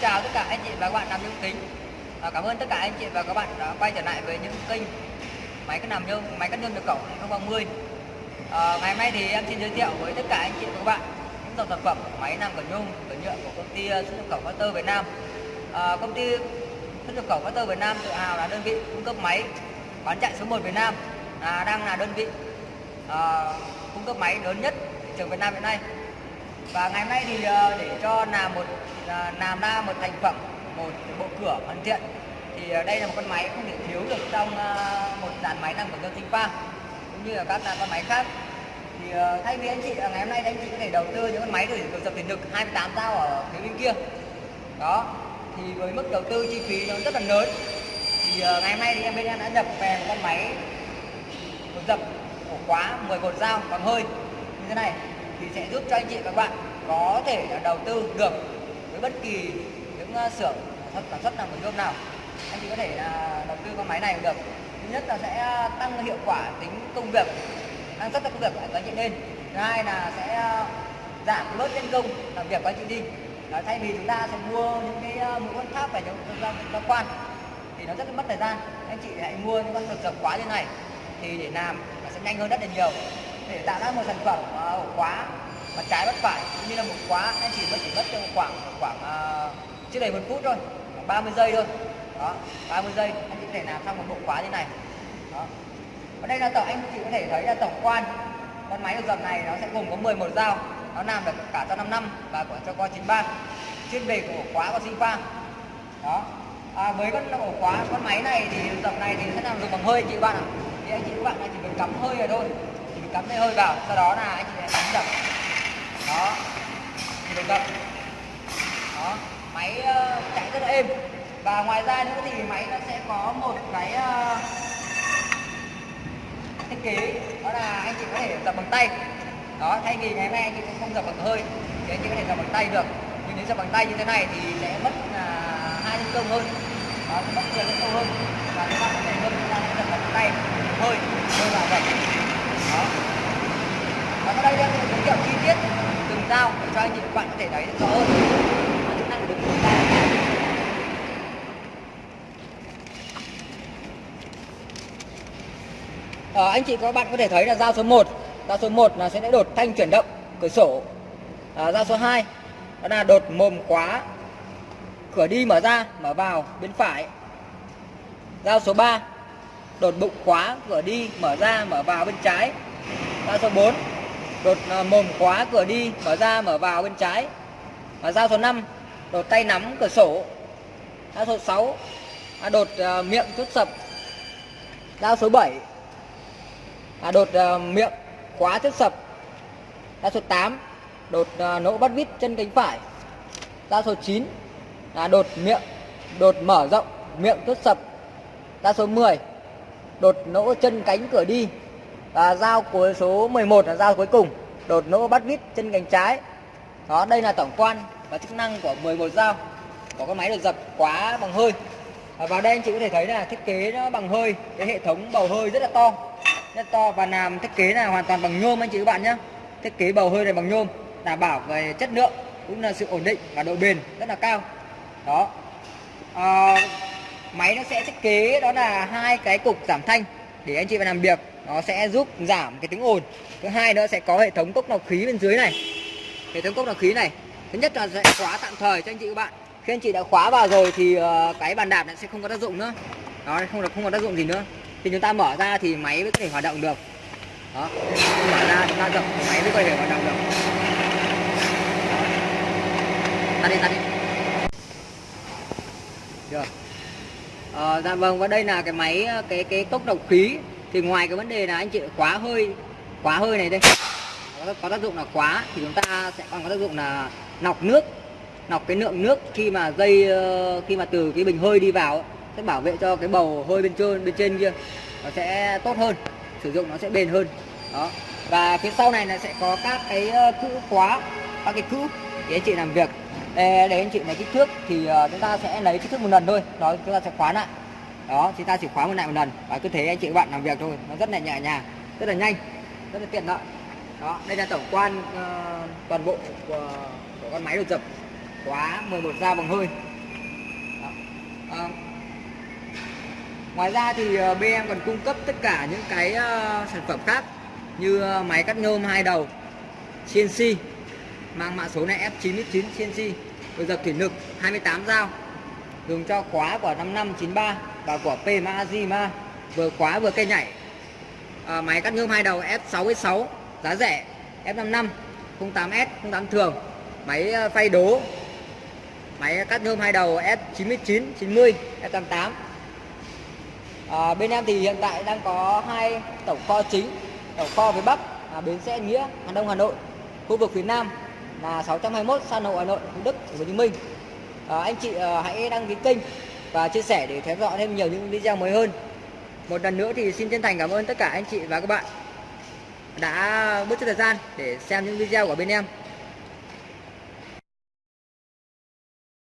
chào tất cả anh chị và các bạn đam mê kinh cảm ơn tất cả anh chị và các bạn đã quay trở lại với những kênh máy cắt làm nhôm, máy cắt nhôm được cổng 2030. À, ngày hôm nay thì em xin giới thiệu với tất cả anh chị và các bạn những dòng sản phẩm máy làm cẩn nhôm, cẩn nhựa của công ty xuất nhập khẩu Factor Việt Nam. À, công ty xuất nhập khẩu Factor Việt Nam tự hào là đơn vị cung cấp máy bán chạy số 1 Việt Nam, là đang là đơn vị à, cung cấp máy lớn nhất thị trường Việt Nam hiện nay. Và ngày hôm nay thì à, để cho làm một Ờ, làm ra một thành phẩm, một bộ cửa hoàn thiện. Thì ờ, đây là một con máy không thể thiếu được trong ờ, một dàn máy làm của nhôm sinh pha cũng như là các con máy khác. Thì thay vì anh chị ngày hôm nay anh chị có thể đầu tư những con máy để được dập thủy lực 28 dao ở phía bên kia. Đó, thì với mức đầu tư chi phí nó rất là lớn. Thì ngày hôm nay thì em bên em đã nhập về một con máy một dập ổ khóa 11 dao bằng hơi. Như thế này, thì sẽ giúp cho anh chị và các bạn có thể đầu tư được với bất kỳ những ờ, xưởng sản xuất nào của nhôm nào. Anh chị có thể là đầu tư con máy này được. Thứ nhất là sẽ ờ, tăng hiệu quả tính công việc năng suất công việc của anh chị lên. Thứ hai là sẽ ờ, giảm bớt nhân công làm việc của anh chị đi. Đó, thay vì chúng ta sẽ mua những cái mũi con tháp và những gia quan thì nó rất là mất thời gian. Anh chị hãy mua những con được dập quá như này thì để làm nó sẽ nhanh hơn rất là nhiều. Để tạo ra một sản phẩm ổ khóa mặt trái bất phải cũng như là một khóa anh chỉ mất chỉ mất trong khoảng khoảng uh, chưa đầy một phút thôi khoảng 30 giây thôi. Đó 30 giây anh chỉ có thể làm xong một bộ khóa như này. Đó. Ở đây là tổng anh chị có thể thấy là tổng quan con máy được dập này nó sẽ gồm có 11 dao nó làm được cả cho 5 năm và của cho con 93 chuyên về của ổ khóa của sinh pha đó. À, với con ổ khóa con máy này thì dập này thì sẽ làm dùng bằng hơi chị bạn ạ. Thì anh chị các bạn chỉ cần cắm hơi rồi thôi. Chỉ cần cắm hơi vào sau đó là anh chị sẽ bấm dập thì đó máy uh, chạy rất là êm. Và ngoài ra nữa thì máy nó sẽ có một cái uh, thiết kế. Đó là anh chị có thể dập bằng tay. Đó thay vì ngày hôm nay anh chị cũng không dập bằng hơi thì anh chị có thể dập bằng tay được. Nhưng nếu dập bằng tay như thế này thì sẽ mất uh, hai nhân công hơn. Đó mất nhiều công hơn và các bạn có thể hơn chúng ta sẽ dập bằng tay hơi hơi vào dập đó và sau đây em sẽ giới thiệu chi tiết từng dao để cho anh chị và các bạn có thể thấy rõ hơn chức năng của từng dao à, anh chị các bạn có thể thấy là dao số 1 dao số 1 là sẽ đột thanh chuyển động cửa sổ. Ờ, à, dao số 2 đó là đột mồm khóa cửa đi mở ra mở vào bên phải. Dao số 3 đột bụng khóa cửa đi mở ra mở vào bên trái. Dao số 4 đột ờ, mồm khóa cửa đi mở ra mở vào bên trái. Và dao số 5 đột tay nắm cửa sổ. Dao số 6 à, đột uh, miệng chốt sập. Dao số 7 à, đột à, miệng khóa chốt sập. Dao số 8 đột à, nỗ bắt vít chân cánh phải. Ra số 9 là đột miệng đột mở rộng miệng chốt sập. Ra số 10 đột nỗ chân cánh cửa đi. Và dao cuối số 11 là dao cuối cùng. Đột nỗ bắt vít chân cánh trái. Đó đây là tổng quan và chức năng của 11 dao. Của con máy được dập quá bằng hơi. Và vào đây anh chị có thể thấy là thiết kế nó bằng hơi cái hệ thống bầu hơi rất là to rất to và làm thiết kế là hoàn toàn bằng nhôm anh chị các bạn nhé thiết kế bầu hơi này bằng nhôm đảm bảo về chất lượng cũng là sự ổn định và độ bền rất là cao. Đó. À, máy nó sẽ thiết kế đó là hai cái cục giảm thanh để anh chị vào làm việc. Nó sẽ giúp giảm cái tiếng ồn. Thứ hai nữa sẽ có hệ thống cốc lọc khí bên dưới này. Hệ thống cốc lọc khí này thứ nhất là sẽ khóa tạm thời cho anh chị các bạn. Khi anh chị đã khóa vào rồi thì ờ, cái bàn đạp sẽ không có tác dụng nữa. Đó không được không có tác dụng gì nữa thì chúng ta mở ra thì máy mới có thể hoạt động được. Đó. Mở ra chúng ta dập máy mới có thể hoạt động được. Tắt đi tắt đi. Được. À, dạ vâng và đây là cái máy cái cái cốc độc khí. Thì ngoài cái vấn đề là anh chị quá hơi quá hơi này đây. Có, có tác dụng là quá thì chúng ta sẽ còn có tác dụng là nọc nước. Nọc cái lượng nước khi mà dây ờ, khi mà từ cái bình hơi đi vào sẽ bảo vệ cho cái bầu hơi bên trên bên trên kia nó sẽ tốt hơn sử dụng nó sẽ bền hơn. Đó. Và phía sau này là sẽ có các cái ờ, cữ khóa các cái cữ để anh chị làm việc. Để, để anh chị lấy kích thước thì ờ, chúng ta sẽ lấy kích thước một lần thôi. Đó chúng ta sẽ khóa lại. Đó chúng ta chỉ khóa một lại một lần. Và cứ thế anh chị các bạn làm việc thôi. Nó rất là nhẹ nhàng rất là nhanh rất là tiện lợi. Đó đây là tổng quan uh, toàn bộ của, của con máy đột dập. Khóa 11 dao bằng hơi đó. Uh, ngoài ra thì ờ, BM bên em còn cung cấp tất cả những cái ờ, sản phẩm khác như ờ, máy cắt nhôm hai đầu CNC mang mã số này F99 CNC đôi dập thủy lực 28 dao dùng cho khóa của 5593 và của PMAZima vừa khóa vừa cây nhảy. À, máy cắt nhôm hai đầu F66 giá rẻ F55 08S 08 thường máy phay đố máy cắt nhôm hai đầu F99 90 F88 à, bên em thì hiện tại đang có hai tổng kho chính tổng kho phía Bắc là bến xe Nghĩa Hà Đông Hà Nội. Khu vực phía Nam là 621 San Hậu Hà Nội Thủ Đức Hồ Chí Minh. À, anh chị à, hãy đăng ký kênh và chia sẻ để theo dõi thêm nhiều những video mới hơn. Một lần nữa thì xin chân thành cảm ơn tất cả anh chị và các bạn đã bớt chút thời gian để xem những video của bên em.